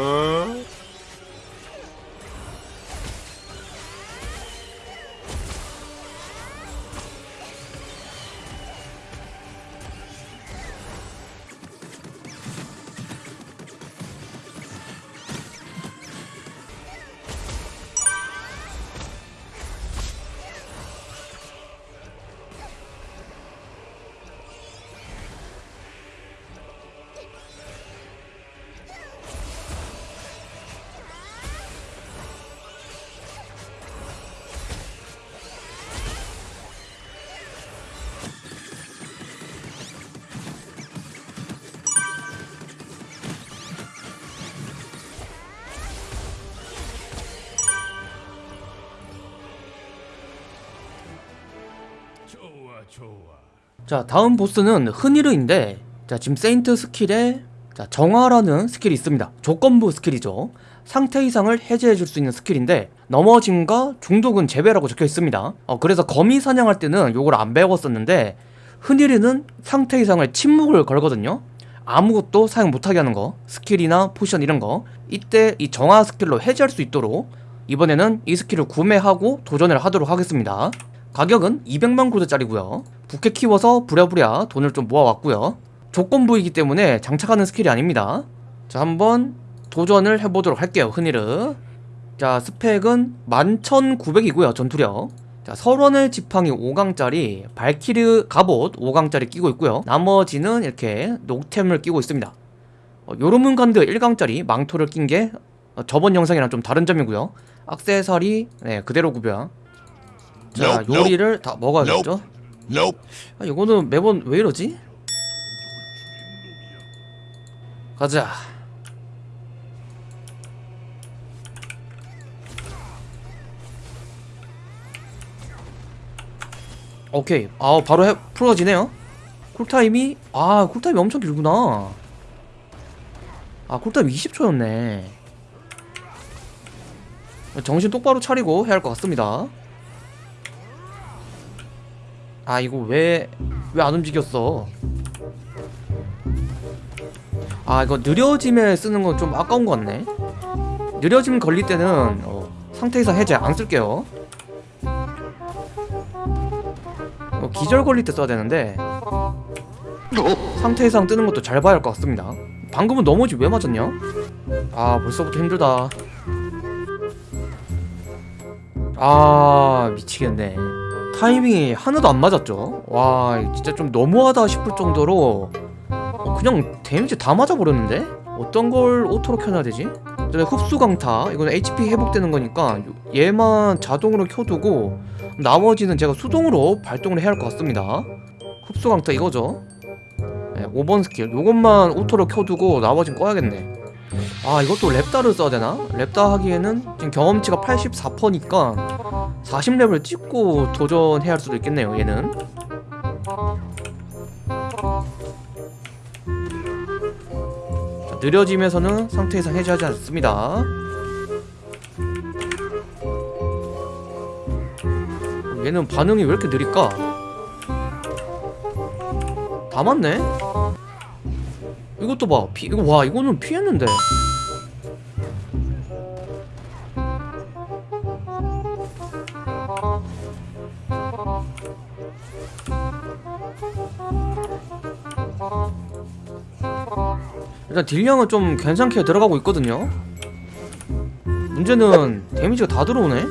좋 자 다음 보스는 흔히르인데 자 지금 세인트 스킬에 자 정화라는 스킬이 있습니다. 조건부 스킬이죠. 상태 이상을 해제해 줄 수 있는 스킬인데 넘어짐과 중독은 제외라고 적혀 있습니다. 어, 그래서 거미 사냥할 때는 요걸 안 배웠었는데 흔히르는 상태 이상을 침묵을 걸거든요. 아무것도 사용 못하게 하는 거 스킬이나 포션 이런 거 이때 이 정화 스킬로 해제할 수 있도록 이번에는 이 스킬을 구매하고 도전을 하도록 하겠습니다 가격은 200만 골드짜리고요. 부캐 키워서 부랴부랴 돈을 좀 모아왔고요. 조건부이기 때문에 장착하는 스킬이 아닙니다. 자 한번 도전을 해보도록 할게요 흔히르 자 스펙은 11,900이고요 전투력. 자 설원의 지팡이 5강짜리 발키르 갑옷 5강짜리 끼고 있고요. 나머지는 이렇게 녹템을 끼고 있습니다. 어, 요르문간드 1강짜리 망토를 낀게 어, 저번 영상이랑 좀 다른 점이고요. 악세사리 네 그대로 구별 자 요리를 다 먹어야겠죠. 아 이거는 매번 왜 이러지? 가자. 오케이. 아 바로 해, 풀어지네요. 쿨타임이 아 쿨타임이 엄청 길구나. 아 쿨타임 20초였네. 정신 똑바로 차리고 해야 할 것 같습니다 아 이거 왜 왜 안 움직였어? 아 이거 느려짐에 쓰는 건 좀 아까운 것 같네. 느려짐 걸릴 때는 어, 상태 이상 해제 안 쓸게요. 어, 기절 걸릴 때 써야 되는데 상태 이상 뜨는 것도 잘 봐야 할 것 같습니다. 방금은 넘어지 왜 맞았냐? 아 벌써부터 힘들다. 아 미치겠네 타이밍이 하나도 안 맞았죠. 와 진짜 좀 너무하다 싶을 정도로 어, 그냥 데미지 다 맞아버렸는데? 어떤 걸 auto로 켜놔야 되지? 그다음에 흡수 강타 이거는 HP 회복되는 거니까 얘만 자동으로 켜두고 나머지는 제가 수동으로 발동을 해야 할 것 같습니다. 흡수 강타 이거죠. 네, 5번 스킬. 요것만 auto로 켜두고 나머지는 꺼야겠네 아 이것도 렙다를 써야 되나? 렙다 하기에는 지금 경험치가 84%니까 40레벨 찍고 도전해야 할 수도 있겠네요 얘는 자, 느려짐에서는 상태 이상 해제하지 않습니다 얘는 반응이 왜 이렇게 느릴까? 다 맞네? 이것도 봐. 피, 이거 와 이거는 피했는데. 일단 딜량은 좀 괜찮게 들어가고 있거든요. 문제는 데미지가 다 들어오네.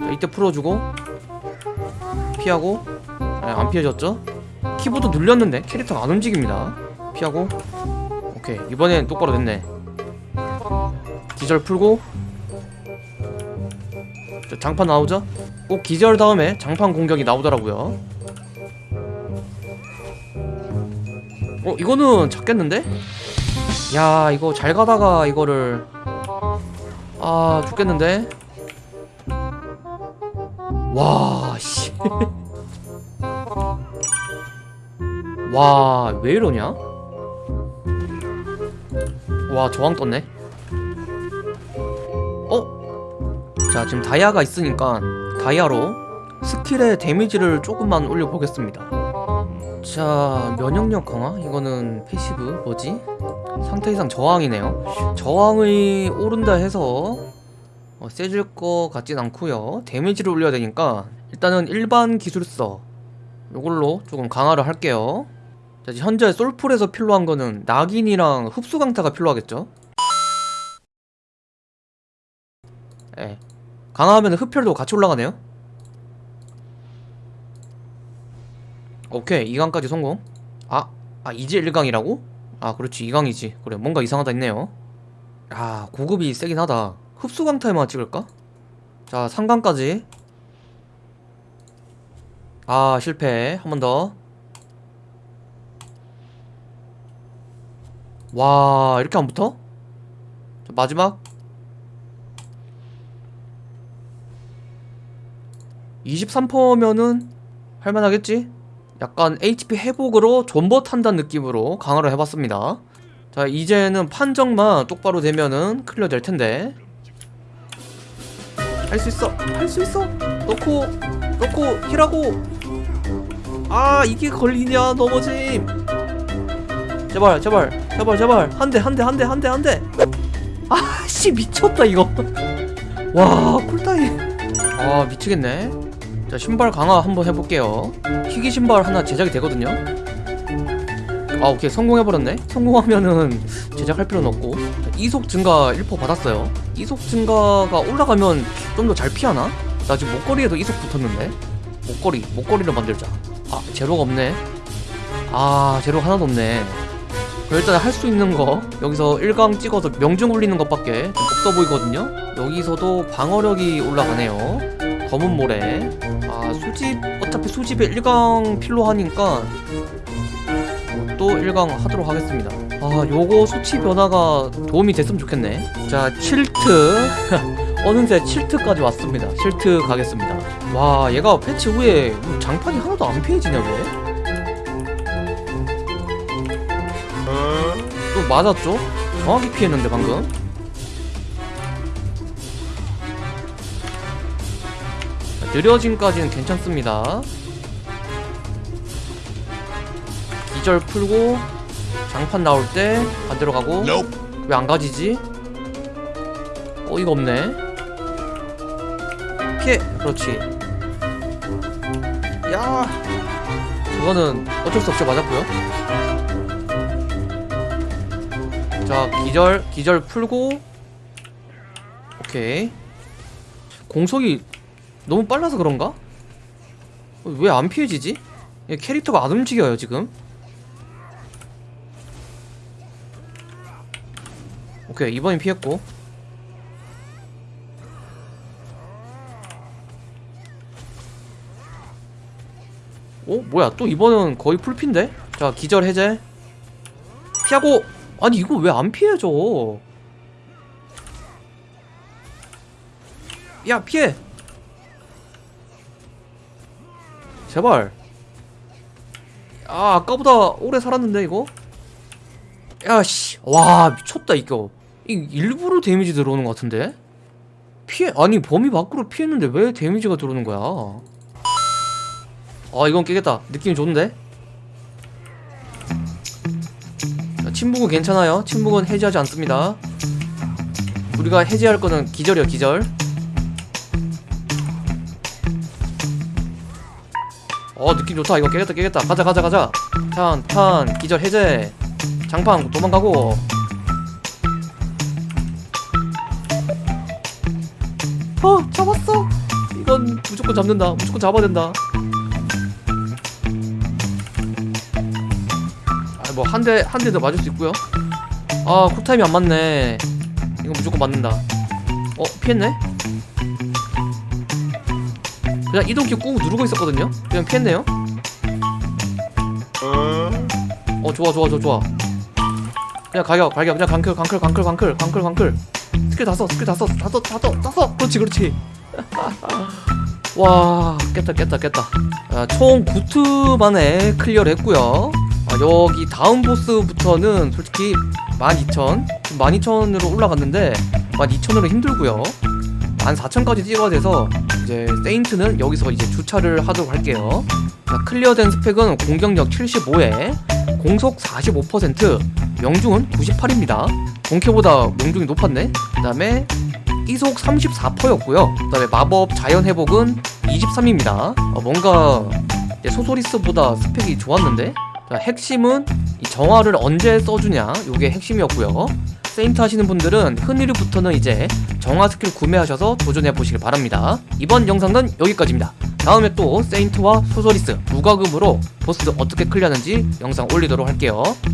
자, 이때 풀어주고 피하고 네, 안 피해졌죠? 키보드 눌렸는데 캐릭터가 안 움직입니다. 피하고. 오케이. 이번엔 똑바로 됐네. 기절 풀고. 자, 장판 나오죠? 꼭 기절 다음에 장판 공격이 나오더라고요. 어 이거는 잡겠는데? 야 이거 잘 가다가 이거를. 아 죽겠는데? 와씨 와, 왜 이러냐? 와, 저항 떴네. 어? 자, 지금 다이아가 있으니까 다이아로 스킬의 데미지를 조금만 올려보겠습니다. 자 면역력 강화 이거는 passive 뭐지 상태 이상 저항이네요 저항이 오른다 해서 어, 세질 것 같진 않고요 데미지를 올려야 되니까 일단은 일반 기술서 요걸로 조금 강화를 할게요 자 현재 솔플에서 필요한 거는 낙인이랑 흡수 강타가 필요하겠죠? 예. 강화하면 흡혈도 같이 올라가네요. 오케이. 2강까지 성공. 아, 아 이제 1강이라고? 아 그렇지. 2강이지. 그래 뭔가 이상하다 했네요. 아 고급이 세긴 하다. 흡수 강타에만 찍을까? 자 3강까지. 아 실패. 한 번더 와 이렇게 안 붙어? 자, 마지막. 23%면은 할만하겠지? 약간 HP 회복으로 존버 탄다는 느낌으로 강화를 해봤습니다. 자 이제는 판정만 똑바로 되면은 클리어 될 텐데. 할 수 있어 할 수 있어. 넣고 넣고 힐하고. 아 이게 걸리냐 넘어짐. 제발 제발 제발 제발. 한 대 한 대 한 대 한 대 한대. 아씨 미쳤다 이거. 와 쿨타임. 아 미치겠네. 자 신발 강화 한번 해볼게요. 희귀 신발 하나 제작이 되거든요. 아 오케이. 성공해버렸네. 성공하면은 제작할 필요는 없고. 자, 이속 증가 1% 받았어요. 이속 증가가 올라가면 좀 더 잘 피하나? 나 지금 목걸이에도 이속 붙었는데. 목걸이 목걸이를 만들자. 아 제로가 없네. 아 제로 하나도 없네 일단 할 수 있는 거 여기서 1강 찍어서 명중 올리는 것밖에 좀 없어 보이거든요. 여기서도 방어력이 올라가네요. 검은 모래. 아 수집 어차피 수집에 1강 필요 하니까 또 1강 하도록 하겠습니다. 아 요거 수치 변화가 도움이 됐으면 좋겠네. 자 칠트. 어느새 칠트까지 왔습니다. 칠트 가겠습니다. 와 얘가 패치 후에 장판이 하나도 안 피해지냐 왜? 또 맞았죠? 정확히 피했는데 방금. 자, 느려짐까지는 괜찮습니다. 기절 풀고 장판 나올 때 반대로 가고 왜 안 가지지? 어이가 없네. 피해. 그렇지. 야. 그거는 어쩔 수 없이 맞았고요 자 기절 기절 풀고 오케이 공속이 너무 빨라서 그런가? 왜 안 피해지지? 얘 캐릭터가 안 움직여요 지금 오케이 이번엔 피했고 어? 뭐야 또 이번은 거의 풀핀데? 자 기절 해제 피하고 아니 이거 왜 안 피해져 야 피해! 제발. 아 아까보다 오래 살았는데 이거? 야씨. 와 미쳤다 이거. 이 일부러 데미지 들어오는 것 같은데? 피해 아니 범위 밖으로 피했는데 왜 데미지가 들어오는 거야? 아 이건 깨겠다. 느낌이 좋은데 침묵은 괜찮아요. 침묵은 해제하지 않습니다. 우리가 해제할 거는 기절이야 기절. 어 느낌 좋다. 이거 깨겠다 깨겠다. 가자 가자 가자. 탄탄. 기절 해제. 장판 도망가고. 어 잡았어. 이건 무조건 잡는다. 무조건 잡아야 된다 뭐 한 대 한 대 더 맞을 수 있고요. 아 쿨타임이 안 맞네. 이건 무조건 맞는다. 어 피했네? 그냥 이동키 꾹 누르고 있었거든요? 그냥 피했네요? 어 좋아 좋아 좋아 좋아. 그냥 가격 가격. 그냥 강클 강클 강클 강클 강클 강클. 스킬 다써 스킬 다써다써다써 다써. 그렇지 그렇지. 와 깼다 깼다 깼다. 아, 총 9트 만에 클리어를 했고요 아, 여기 다음 보스부터는 솔직히 12,000 12,000으로 올라갔는데 12,000으로 힘들고요 14,000까지 찍어야 돼서 이제 세인트는 여기서 이제 주차를 하도록 할게요. 자, 클리어된 스펙은 공격력 75에 공속 45%, 명중은 98입니다. 본캐보다 명중이 높았네. 그 다음에 이속 34%였고요. 그 다음에 마법 자연 회복은 23입니다. 뭔가 이제 소서리스보다 스펙이 좋았는데. 자, 핵심은 이 정화를 언제 써주냐 요게 핵심이었고요. 세인트 하시는 분들은 흔히르부터는 이제 정화 스킬 구매하셔서 도전해 보시길 바랍니다. 이번 영상은 여기까지입니다. 다음에 또 세인트와 소서리스 무과금으로 보스 어떻게 클리어하는지 영상 올리도록 할게요.